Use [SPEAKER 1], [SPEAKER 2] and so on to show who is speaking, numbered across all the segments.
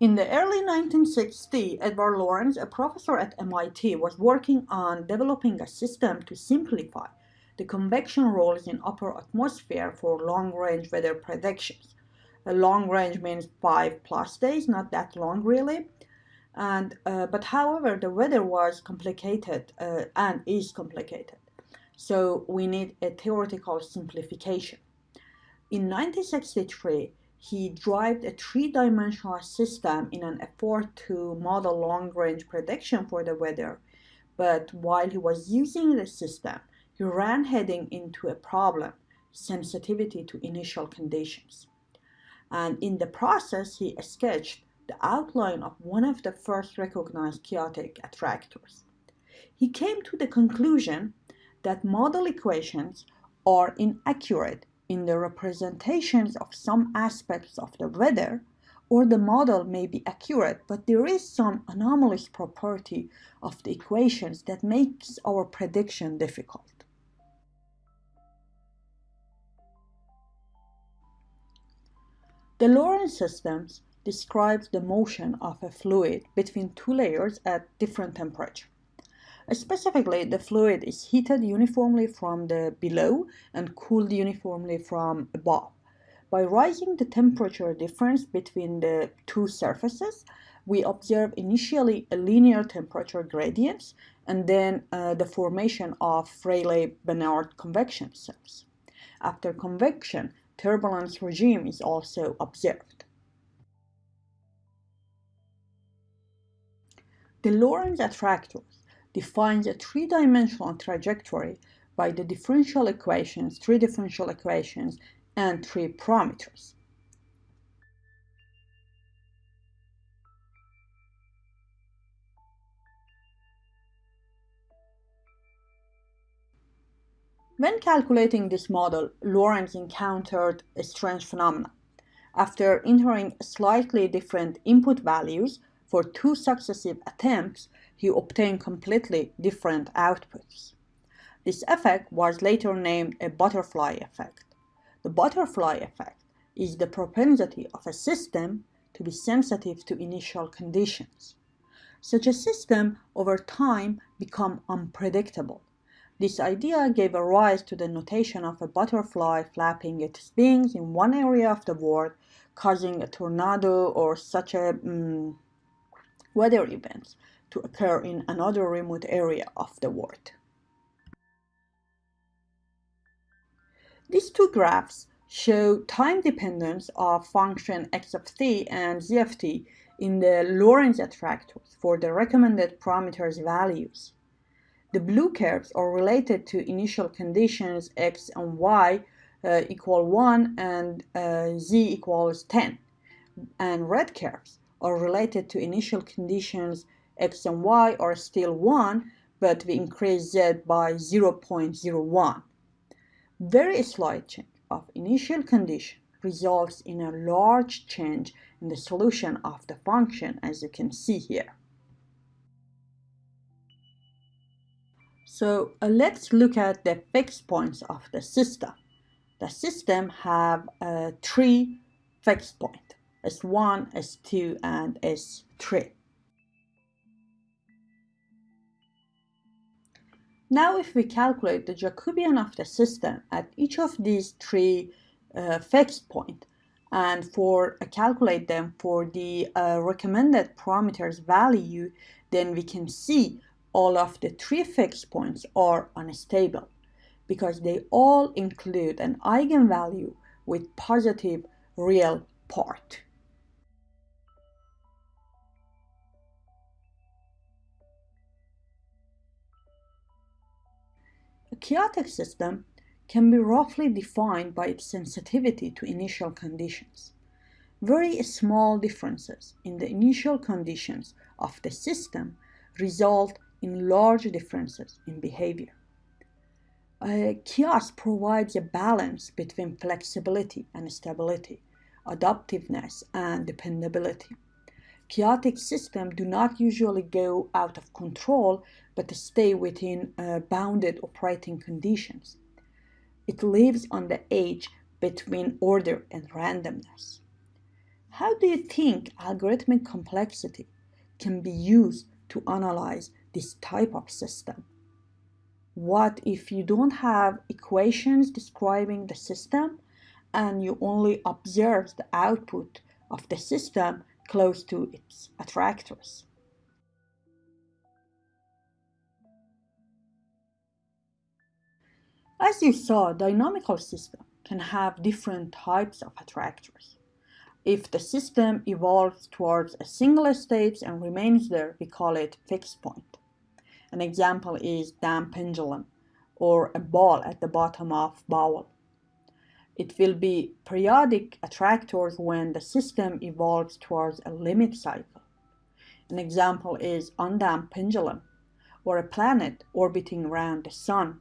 [SPEAKER 1] In the early 1960s, Edward Lorenz, a professor at MIT, was working on developing a system to simplify the convection rules in upper atmosphere for long-range weather predictions. A long range means five plus days, not that long really. And uh, but however, the weather was complicated uh, and is complicated, so we need a theoretical simplification. In 1963, he derived a three-dimensional system in an effort to model long-range prediction for the weather. But while he was using the system, he ran heading into a problem, sensitivity to initial conditions. And in the process, he sketched the outline of one of the first recognized chaotic attractors. He came to the conclusion that model equations are inaccurate in the representations of some aspects of the weather, or the model may be accurate, but there is some anomalous property of the equations that makes our prediction difficult. The Lorenz systems describes the motion of a fluid between two layers at different temperature. Specifically, the fluid is heated uniformly from the below and cooled uniformly from above. By raising the temperature difference between the two surfaces, we observe initially a linear temperature gradients and then uh, the formation of Rayleigh-Benard convection cells. After convection, turbulence regime is also observed. The Lorenz attractors defines a three-dimensional trajectory by the differential equations, three differential equations, and three parameters. When calculating this model, Lorenz encountered a strange phenomenon. After entering slightly different input values for two successive attempts, he obtained completely different outputs. This effect was later named a butterfly effect. The butterfly effect is the propensity of a system to be sensitive to initial conditions. Such a system over time become unpredictable. This idea gave a rise to the notation of a butterfly flapping its wings in one area of the world, causing a tornado or such a um, weather events to occur in another remote area of the world. These two graphs show time dependence of function x of t and z of t in the Lorenz attractors for the recommended parameters values. The blue curves are related to initial conditions x and y uh, equal 1 and uh, z equals 10, and red curves are related to initial conditions x and y are still 1, but we increase z by 0.01. Very slight change of initial condition results in a large change in the solution of the function as you can see here. So uh, let's look at the fixed points of the system. The system have uh, three fixed points, S1, S2, and S3. Now if we calculate the Jacobian of the system at each of these three uh, fixed points and for uh, calculate them for the uh, recommended parameters value, then we can see all of the three fixed points are unstable because they all include an eigenvalue with positive real part. Chaotic system can be roughly defined by its sensitivity to initial conditions. Very small differences in the initial conditions of the system result in large differences in behavior. Uh, chaos provides a balance between flexibility and stability, adaptiveness and dependability. Chaotic systems do not usually go out of control but stay within uh, bounded operating conditions. It lives on the edge between order and randomness. How do you think algorithmic complexity can be used to analyze this type of system? What if you don't have equations describing the system and you only observe the output of the system close to its attractors? As you saw, dynamical system can have different types of attractors. If the system evolves towards a single state and remains there, we call it fixed point. An example is damp pendulum or a ball at the bottom of bowl. It will be periodic attractors when the system evolves towards a limit cycle. An example is undamped pendulum or a planet orbiting around the sun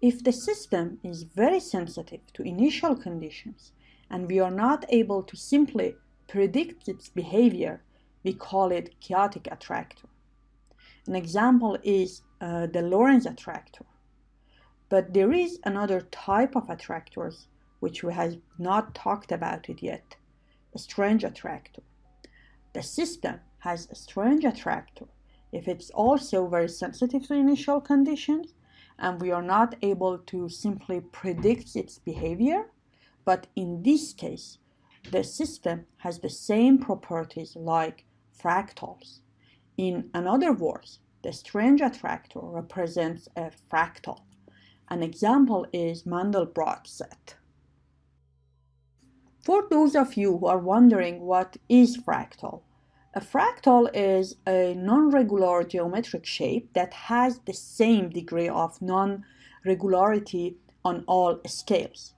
[SPEAKER 1] if the system is very sensitive to initial conditions and we are not able to simply predict its behavior, we call it chaotic attractor. An example is uh, the Lorenz attractor. But there is another type of attractors which we have not talked about it yet, a strange attractor. The system has a strange attractor if it's also very sensitive to initial conditions and we are not able to simply predict its behavior. But in this case, the system has the same properties like fractals. In another words, the strange attractor represents a fractal. An example is Mandelbrot set. For those of you who are wondering what is fractal, a fractal is a non-regular geometric shape that has the same degree of non-regularity on all scales.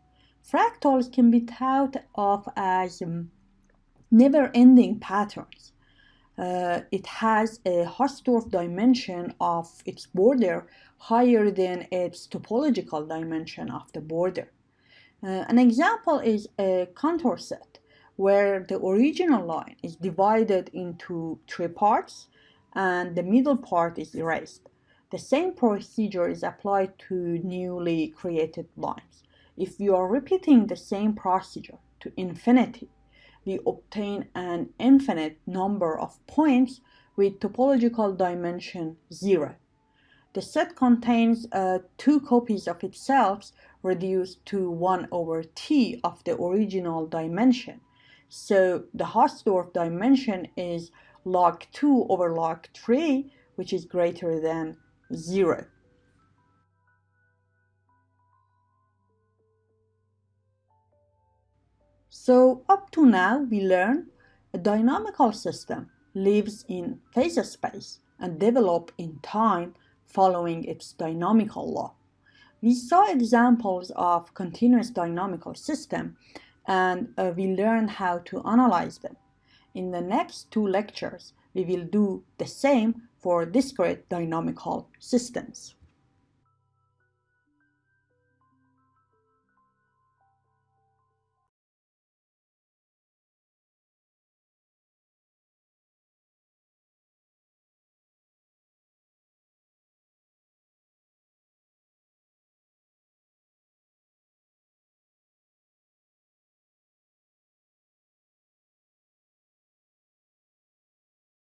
[SPEAKER 1] Fractals can be thought of as never-ending patterns. Uh, it has a Hausdorff dimension of its border higher than its topological dimension of the border. Uh, an example is a Cantor set where the original line is divided into three parts and the middle part is erased. The same procedure is applied to newly created lines. If you are repeating the same procedure to infinity, we obtain an infinite number of points with topological dimension 0. The set contains uh, two copies of itself reduced to 1 over t of the original dimension so the Hausdorff dimension is log 2 over log 3, which is greater than 0. So up to now, we learned a dynamical system lives in phase space and develop in time following its dynamical law. We saw examples of continuous dynamical system and uh, we learn how to analyze them. In the next two lectures, we will do the same for discrete dynamical systems.